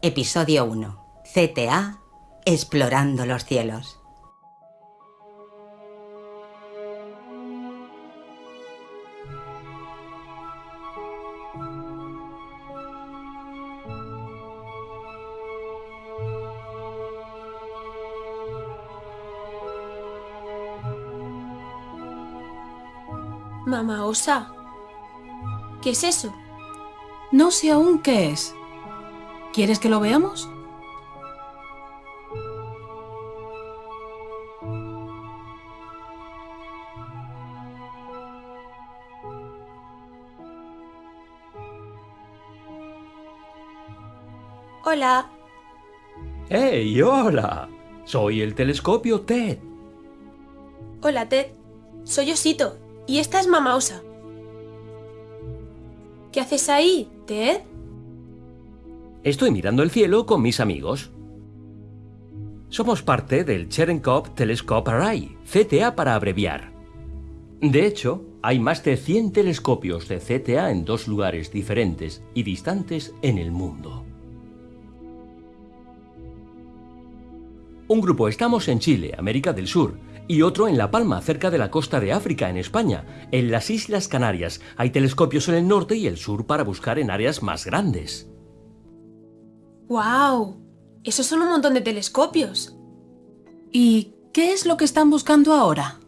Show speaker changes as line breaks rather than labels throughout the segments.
Episodio 1. CTA Explorando los cielos.
Mamá Osa. ¿Qué es eso?
No sé aún qué es. ¿Quieres que lo veamos?
Hola.
¡Hey, hola! Soy el telescopio TED.
Hola, Ted. Soy Osito. Y esta es Mamá Osa. ¿Qué haces ahí, Ted?
Estoy mirando el cielo con mis amigos. Somos parte del Cherenkov Telescope Array, CTA para abreviar. De hecho, hay más de 100 telescopios de CTA en dos lugares diferentes y distantes en el mundo. Un grupo estamos en Chile, América del Sur, y otro en La Palma, cerca de la costa de África, en España. En las Islas Canarias hay telescopios en el norte y el sur para buscar en áreas más grandes.
¡Wow! Esos son un montón de telescopios.
¿Y qué es lo que están buscando ahora?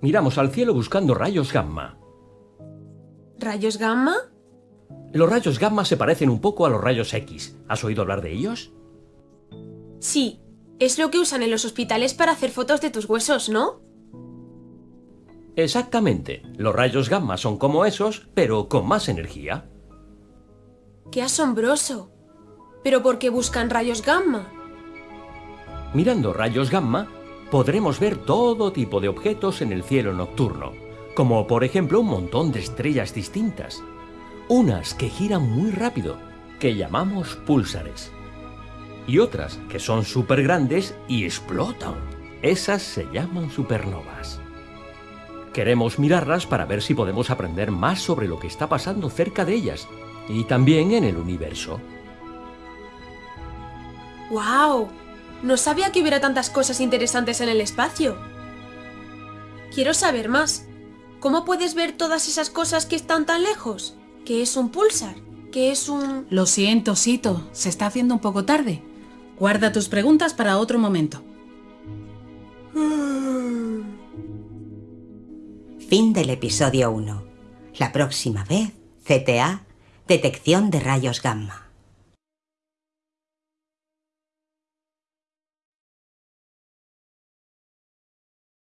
Miramos al cielo buscando rayos gamma.
¿Rayos gamma?
Los rayos gamma se parecen un poco a los rayos X. ¿Has oído hablar de ellos?
Sí. Es lo que usan en los hospitales para hacer fotos de tus huesos, ¿no?
Exactamente. Los rayos gamma son como esos, pero con más energía.
¡Qué asombroso! ¿Pero por qué buscan rayos gamma?
Mirando rayos gamma, podremos ver todo tipo de objetos en el cielo nocturno, como por ejemplo un montón de estrellas distintas, unas que giran muy rápido, que llamamos púlsares, y otras que son súper grandes y explotan. Esas se llaman supernovas. Queremos mirarlas para ver si podemos aprender más sobre lo que está pasando cerca de ellas y también en el universo.
¡Wow! No sabía que hubiera tantas cosas interesantes en el espacio. Quiero saber más. ¿Cómo puedes ver todas esas cosas que están tan lejos? ¿Qué es un pulsar? ¿Qué es un...?
Lo siento, Sito. Se está haciendo un poco tarde. Guarda tus preguntas para otro momento.
Fin del episodio 1. La próxima vez, CTA Detección de rayos gamma.